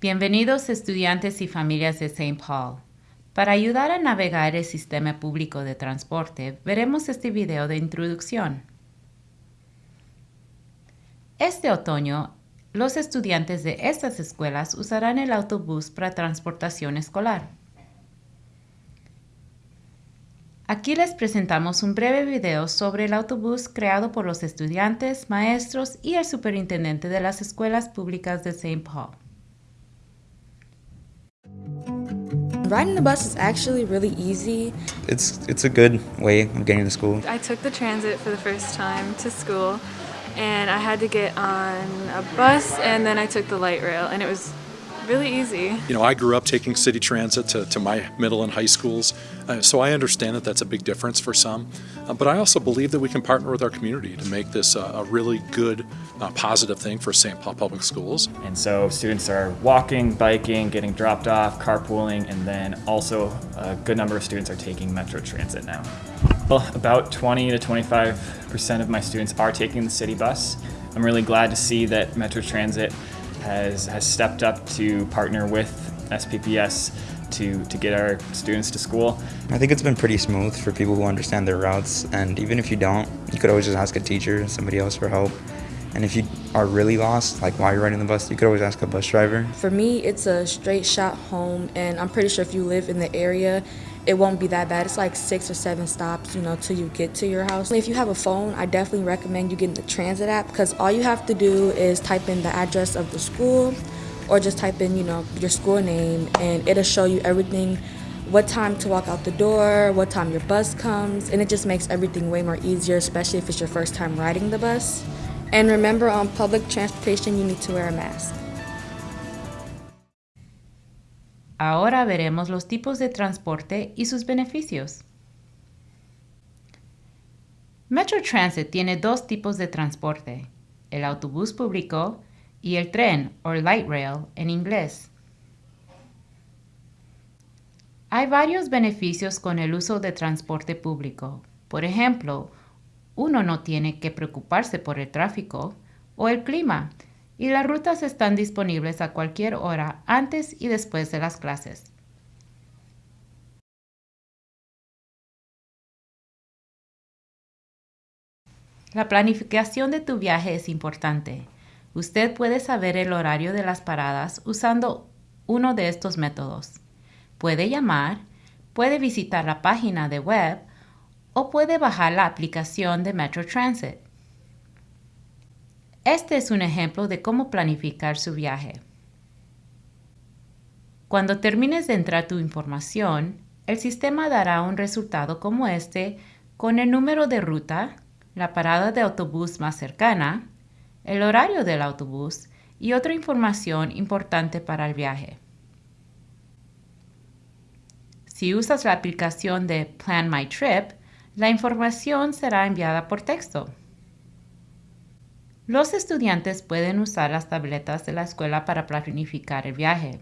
Bienvenidos estudiantes y familias de St. Paul. Para ayudar a navegar el sistema público de transporte, veremos este video de introducción. Este otoño, los estudiantes de estas escuelas usarán el autobús para transportación escolar. Aquí les presentamos un breve video sobre el autobús creado por los estudiantes, maestros y el superintendente de las escuelas públicas de St. Paul. Riding the bus is actually really easy. It's it's a good way of getting to school. I took the transit for the first time to school and I had to get on a bus and then I took the light rail and it was really easy. You know, I grew up taking city transit to, to my middle and high schools, uh, so I understand that that's a big difference for some. Uh, but I also believe that we can partner with our community to make this uh, a really good, uh, positive thing for St. Paul Public Schools. And so students are walking, biking, getting dropped off, carpooling, and then also a good number of students are taking Metro Transit now. Well, about 20 to 25% of my students are taking the city bus. I'm really glad to see that Metro Transit has, has stepped up to partner with SPPS to, to get our students to school. I think it's been pretty smooth for people who understand their routes, and even if you don't, you could always just ask a teacher or somebody else for help. And if you are really lost, like while you're riding the bus, you could always ask a bus driver. For me, it's a straight shot home, and I'm pretty sure if you live in the area, it won't be that bad. It's like six or seven stops, you know, till you get to your house. If you have a phone, I definitely recommend you getting the transit app because all you have to do is type in the address of the school or just type in, you know, your school name and it'll show you everything what time to walk out the door, what time your bus comes, and it just makes everything way more easier, especially if it's your first time riding the bus. And remember, on public transportation, you need to wear a mask. Ahora veremos los tipos de transporte y sus beneficios. Metro Transit tiene dos tipos de transporte, el autobús público y el tren o light rail en inglés. Hay varios beneficios con el uso de transporte público. Por ejemplo, uno no tiene que preocuparse por el tráfico o el clima, y las rutas están disponibles a cualquier hora antes y después de las clases. La planificación de tu viaje es importante. Usted puede saber el horario de las paradas usando uno de estos métodos. Puede llamar, puede visitar la página de web o puede bajar la aplicación de Metro Transit. Este es un ejemplo de cómo planificar su viaje. Cuando termines de entrar tu información, el sistema dará un resultado como este con el número de ruta, la parada de autobús más cercana, el horario del autobús y otra información importante para el viaje. Si usas la aplicación de Plan My Trip, la información será enviada por texto. Los estudiantes pueden usar las tabletas de la escuela para planificar el viaje.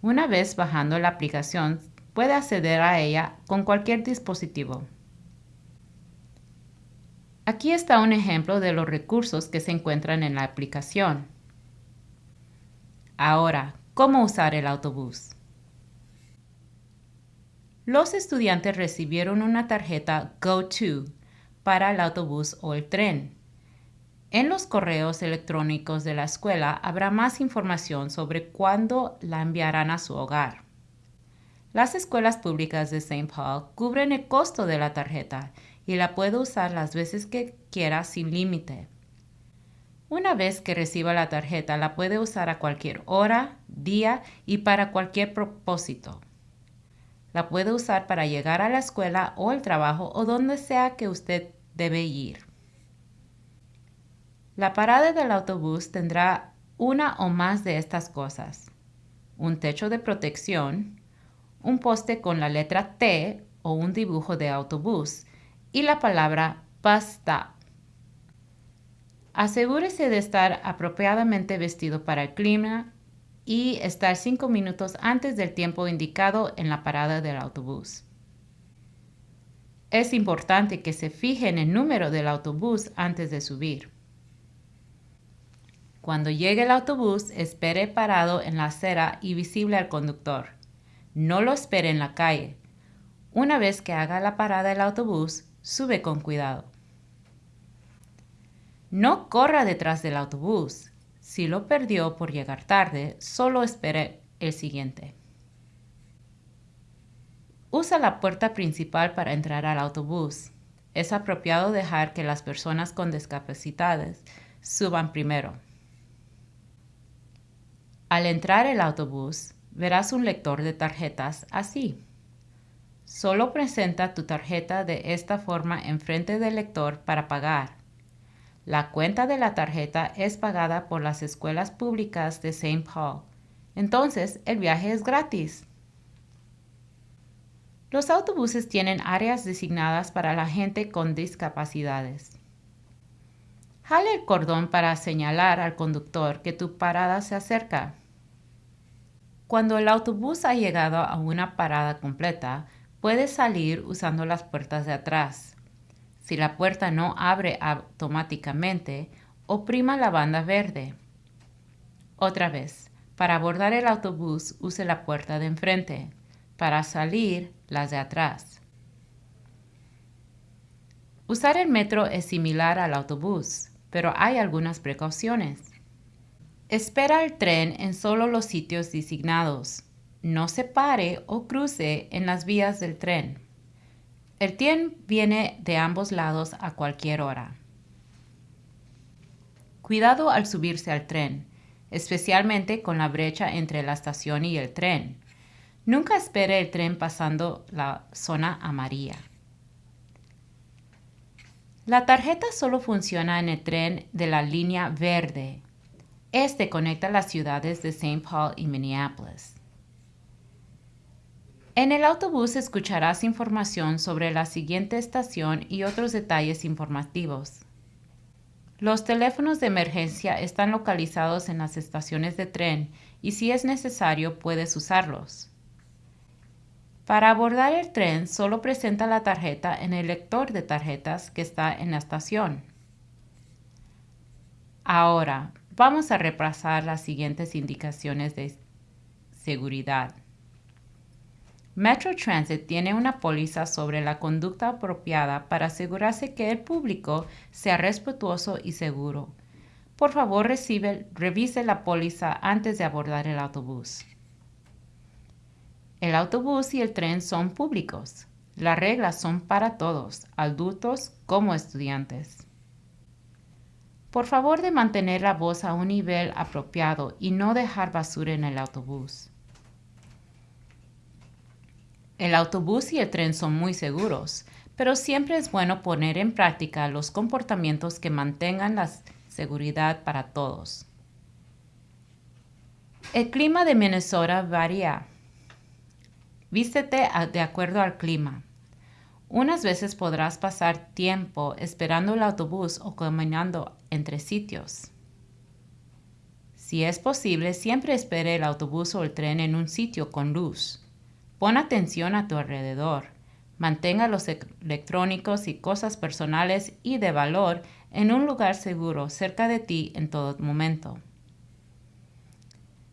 Una vez bajando la aplicación, puede acceder a ella con cualquier dispositivo. Aquí está un ejemplo de los recursos que se encuentran en la aplicación. Ahora, ¿cómo usar el autobús? Los estudiantes recibieron una tarjeta GoTo para el autobús o el tren. En los correos electrónicos de la escuela habrá más información sobre cuándo la enviarán a su hogar. Las escuelas públicas de St. Paul cubren el costo de la tarjeta y la puede usar las veces que quiera sin límite. Una vez que reciba la tarjeta, la puede usar a cualquier hora, día y para cualquier propósito. La puede usar para llegar a la escuela o el trabajo o donde sea que usted debe ir. La parada del autobús tendrá una o más de estas cosas. Un techo de protección, un poste con la letra T o un dibujo de autobús y la palabra bus. Asegúrese de estar apropiadamente vestido para el clima y estar cinco minutos antes del tiempo indicado en la parada del autobús. Es importante que se fije en el número del autobús antes de subir. Cuando llegue el autobús, espere parado en la acera y visible al conductor. No lo espere en la calle. Una vez que haga la parada el autobús, sube con cuidado. No corra detrás del autobús. Si lo perdió por llegar tarde, solo espere el siguiente. Usa la puerta principal para entrar al autobús. Es apropiado dejar que las personas con discapacidades suban primero. Al entrar el autobús, verás un lector de tarjetas así. Solo presenta tu tarjeta de esta forma enfrente del lector para pagar. La cuenta de la tarjeta es pagada por las escuelas públicas de St. Paul. Entonces, el viaje es gratis. Los autobuses tienen áreas designadas para la gente con discapacidades. Jale el cordón para señalar al conductor que tu parada se acerca. Cuando el autobús ha llegado a una parada completa, puedes salir usando las puertas de atrás. Si la puerta no abre automáticamente, oprima la banda verde. Otra vez, para abordar el autobús, use la puerta de enfrente. Para salir, las de atrás. Usar el metro es similar al autobús, pero hay algunas precauciones. Espera el tren en solo los sitios designados. No se pare o cruce en las vías del tren. El tren viene de ambos lados a cualquier hora. Cuidado al subirse al tren, especialmente con la brecha entre la estación y el tren. Nunca espere el tren pasando la zona amarilla. La tarjeta solo funciona en el tren de la línea verde. Este conecta las ciudades de St. Paul y Minneapolis. En el autobús escucharás información sobre la siguiente estación y otros detalles informativos. Los teléfonos de emergencia están localizados en las estaciones de tren y si es necesario puedes usarlos. Para abordar el tren, solo presenta la tarjeta en el lector de tarjetas que está en la estación. Ahora, vamos a repasar las siguientes indicaciones de seguridad. Metro Transit tiene una póliza sobre la conducta apropiada para asegurarse que el público sea respetuoso y seguro. Por favor, revise la póliza antes de abordar el autobús. El autobús y el tren son públicos. Las reglas son para todos, adultos como estudiantes. Por favor de mantener la voz a un nivel apropiado y no dejar basura en el autobús. El autobús y el tren son muy seguros, pero siempre es bueno poner en práctica los comportamientos que mantengan la seguridad para todos. El clima de Minnesota varía Vístete de acuerdo al clima. Unas veces podrás pasar tiempo esperando el autobús o caminando entre sitios. Si es posible, siempre espere el autobús o el tren en un sitio con luz. Pon atención a tu alrededor. Mantenga los electrónicos y cosas personales y de valor en un lugar seguro cerca de ti en todo momento.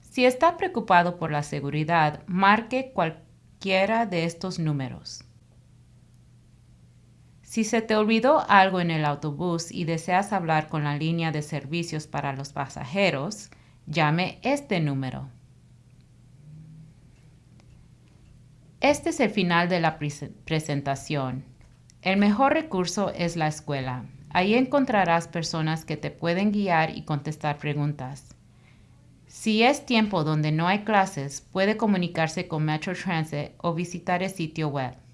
Si está preocupado por la seguridad, marque cualquier de estos números. Si se te olvidó algo en el autobús y deseas hablar con la línea de servicios para los pasajeros, llame este número. Este es el final de la presentación. El mejor recurso es la escuela. Ahí encontrarás personas que te pueden guiar y contestar preguntas. Si es tiempo donde no hay clases, puede comunicarse con Metro Transit o visitar el sitio web.